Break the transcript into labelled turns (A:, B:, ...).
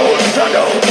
A: shadow, know.